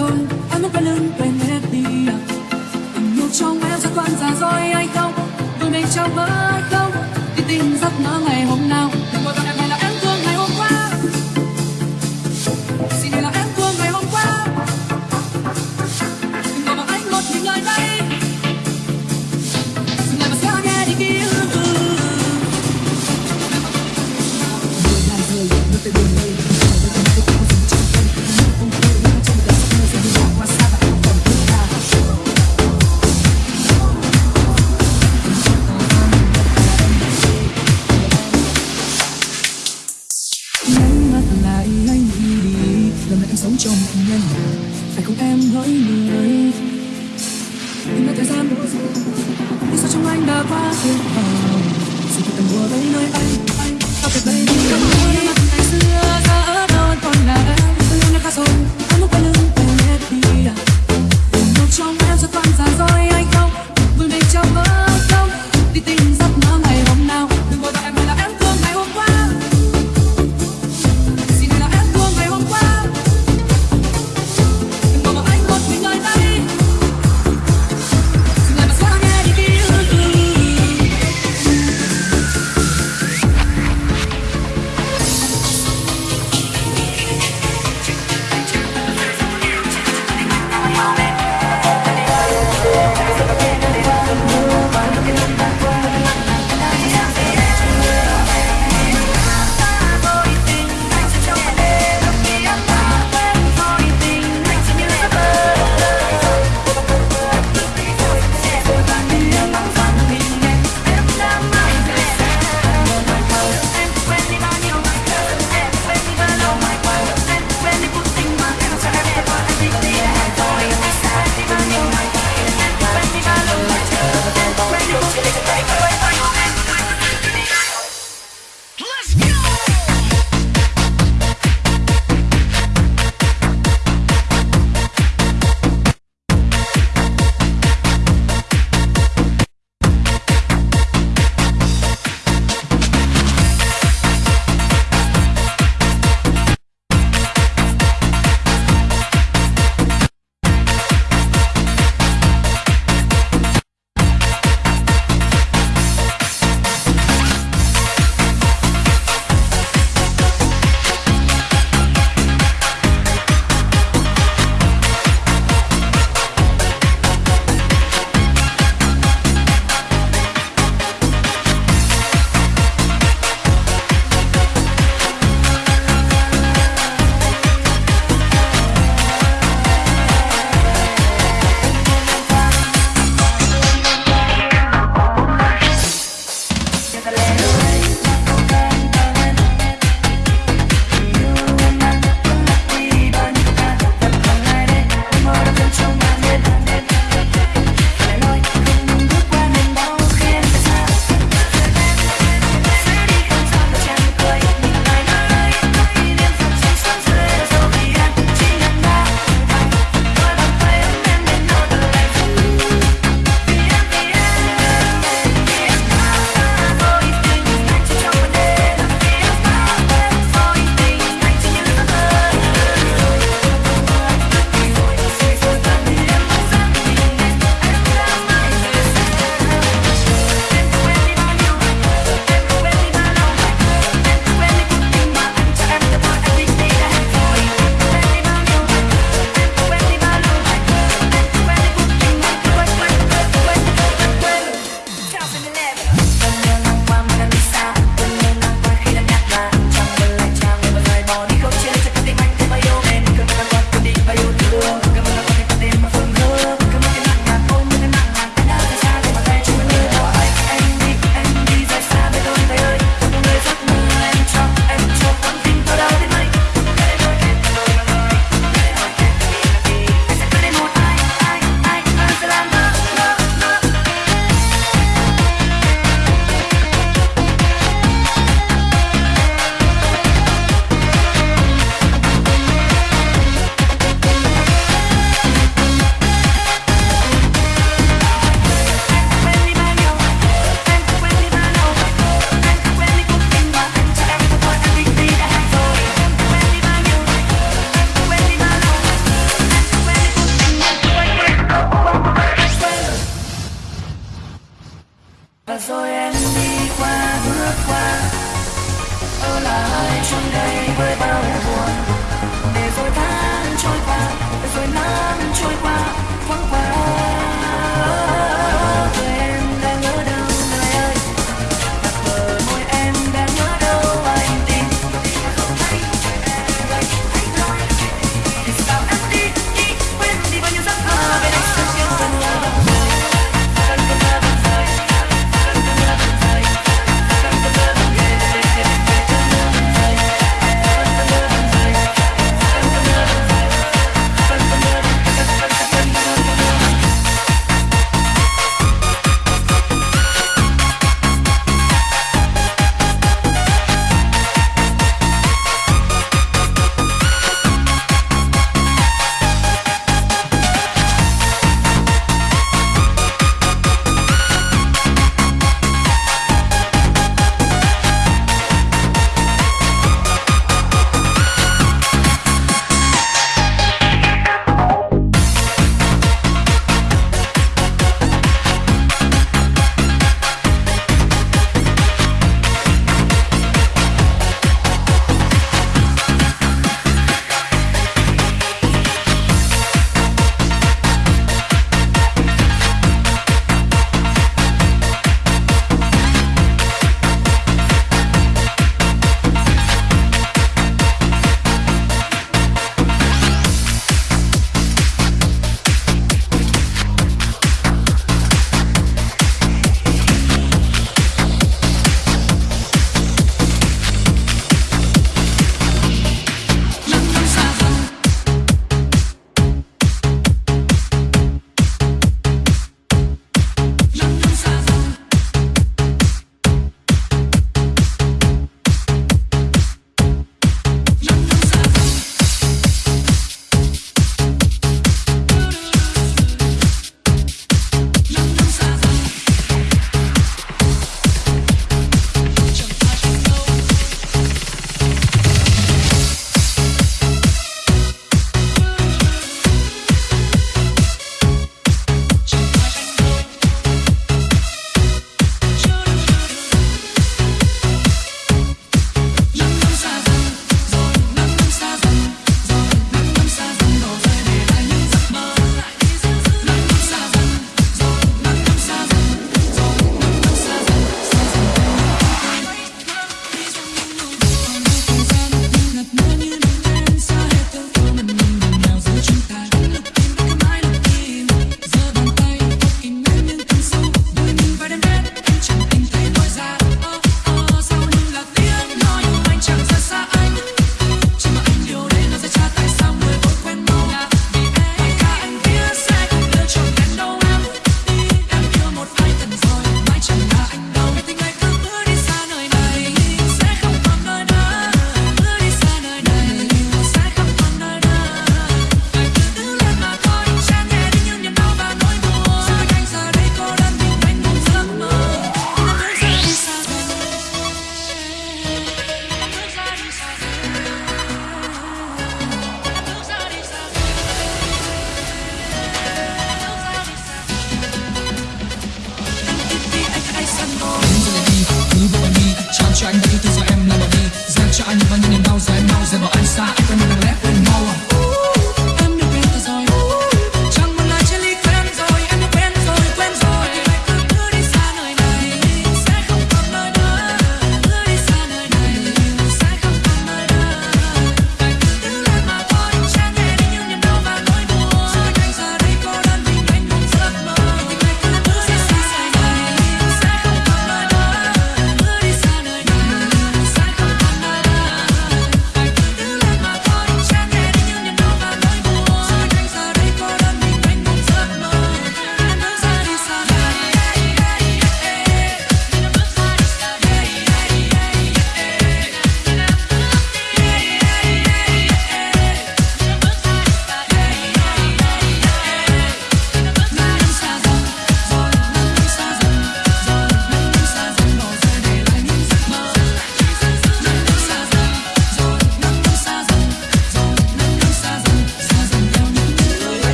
rồi, em lúc quay lưng, quên hết đi à. tình yêu trong em sẽ còn già rồi anh không? Đôi mình trong với không? Đi tìm giấc mơ ngày hôm nào? Đừng bao giờ em hay là thương ngày hôm qua. Xin hãy là em thương ngày hôm qua. Đừng mà anh một những lời đây. Dừng lại và nghe đi kia buồn là rời nước tay buồn đây na passion home Sige ang buhay